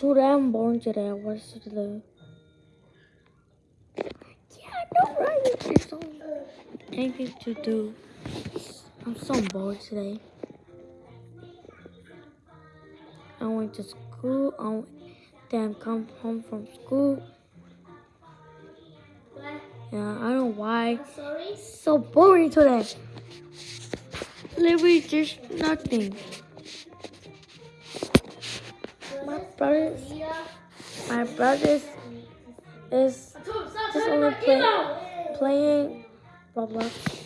today I'm boring today. What's today? Yeah, no right. There's so anything to do. I'm so bored today. I went to school. I went, then come home from school. Yeah, I don't know why. So boring today. Literally just nothing. Brothers, my brothers is just only play, playing Roblox.